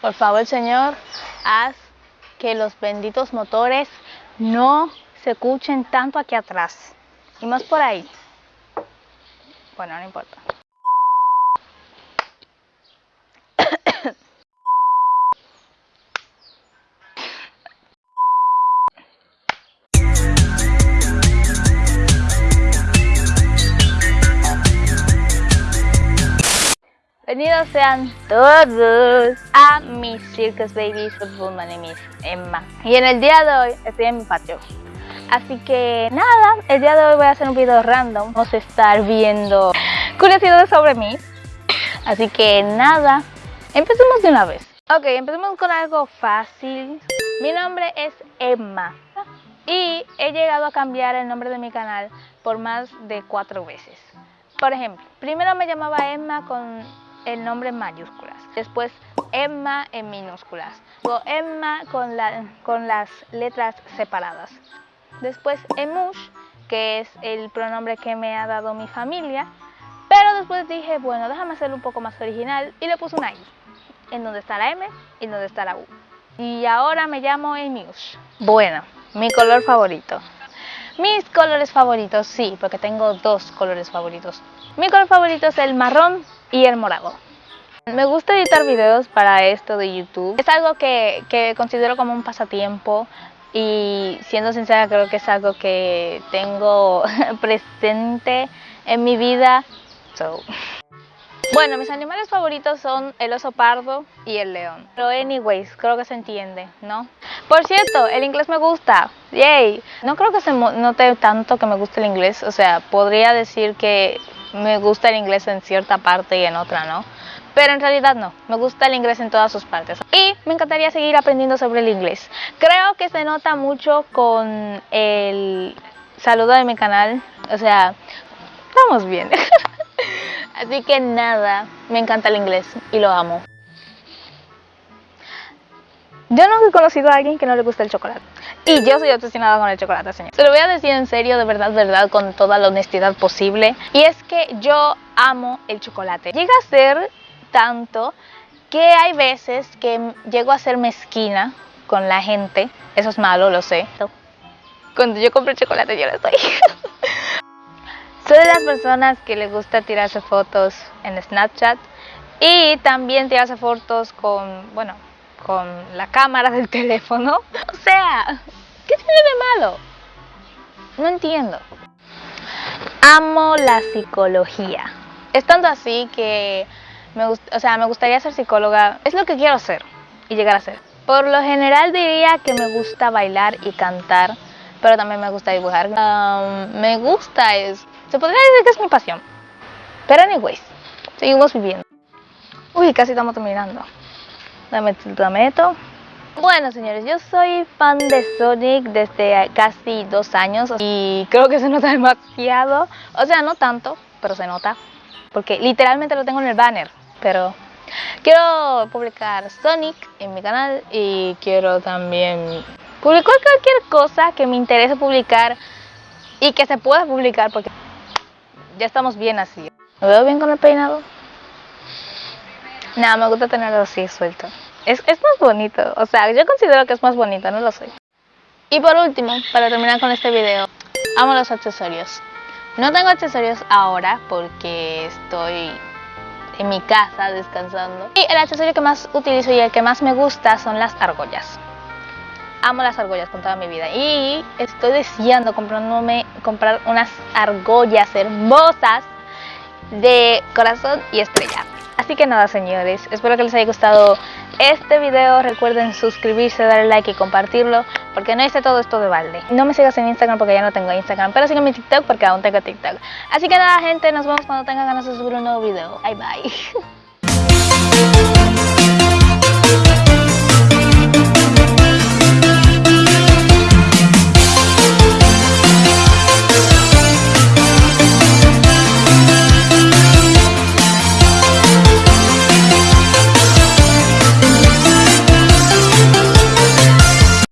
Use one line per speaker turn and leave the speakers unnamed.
Por favor, Señor, haz que los benditos motores no se escuchen tanto aquí atrás. Y más por ahí. Bueno, no importa. Bienvenidos sean todos a mis Circus Babies Football. My name is Emma. Y en el día de hoy estoy en mi patio. Así que nada, el día de hoy voy a hacer un video random. Vamos a estar viendo curiosidades sobre mí. Así que nada, empecemos de una vez. Ok, empecemos con algo fácil. Mi nombre es Emma. Y he llegado a cambiar el nombre de mi canal por más de cuatro veces. Por ejemplo, primero me llamaba Emma con el nombre en mayúsculas. Después Emma en minúsculas. Luego Emma con, la, con las letras separadas. Después Emush, que es el pronombre que me ha dado mi familia. Pero después dije, bueno, déjame hacerlo un poco más original y le puse una I. En donde está la M y en donde está la U. Y ahora me llamo Emush. Bueno, mi color favorito. Mis colores favoritos, sí, porque tengo dos colores favoritos. Mi color favorito es el marrón y el morado. Me gusta editar videos para esto de YouTube. Es algo que, que considero como un pasatiempo y siendo sincera creo que es algo que tengo presente en mi vida. So. Bueno, mis animales favoritos son el oso pardo y el león. Pero anyways, creo que se entiende, ¿no? Por cierto, el inglés me gusta. Yay. No creo que se note tanto que me guste el inglés. O sea, podría decir que me gusta el inglés en cierta parte y en otra no. Pero en realidad no, me gusta el inglés en todas sus partes. Y me encantaría seguir aprendiendo sobre el inglés. Creo que se nota mucho con el saludo de mi canal. O sea, estamos bien. Así que nada, me encanta el inglés y lo amo. Yo no he conocido a alguien que no le guste el chocolate. Y yo soy obsesionada con el chocolate, señor. Se lo voy a decir en serio, de verdad, verdad, con toda la honestidad posible. Y es que yo amo el chocolate. Llega a ser tanto que hay veces que llego a ser mezquina con la gente. Eso es malo, lo sé. Cuando yo compro chocolate yo lo estoy. Soy de las personas que le gusta tirarse fotos en Snapchat y también tirarse fotos con, bueno, con la cámara del teléfono. O sea, ¿qué tiene de malo? No entiendo. Amo la psicología. Es tanto así que me, o sea, me gustaría ser psicóloga. Es lo que quiero hacer y llegar a ser. Por lo general diría que me gusta bailar y cantar, pero también me gusta dibujar. me gusta es... Se podría decir que es mi pasión. Pero anyways, seguimos viviendo. Uy, casi estamos terminando. Dame, dame Bueno señores, yo soy fan de Sonic desde casi dos años y creo que se nota demasiado, o sea no tanto, pero se nota, porque literalmente lo tengo en el banner, pero quiero publicar Sonic en mi canal y quiero también publicar cualquier cosa que me interese publicar y que se pueda publicar porque ya estamos bien así. ¿Me veo bien con el peinado? Nada, me gusta tenerlo así suelto. Es, es más bonito, o sea, yo considero que es más bonito, no lo sé. Y por último, para terminar con este video, amo los accesorios. No tengo accesorios ahora porque estoy en mi casa descansando. Y el accesorio que más utilizo y el que más me gusta son las argollas. Amo las argollas con toda mi vida y estoy deseando comprándome, comprar unas argollas hermosas de corazón y estrella. Así que nada señores, espero que les haya gustado este video. Recuerden suscribirse, darle like y compartirlo porque no hice todo esto de balde. No me sigas en Instagram porque ya no tengo Instagram, pero síganme en TikTok porque aún tengo TikTok. Así que nada gente, nos vemos cuando tenga ganas de subir un nuevo video. Bye bye.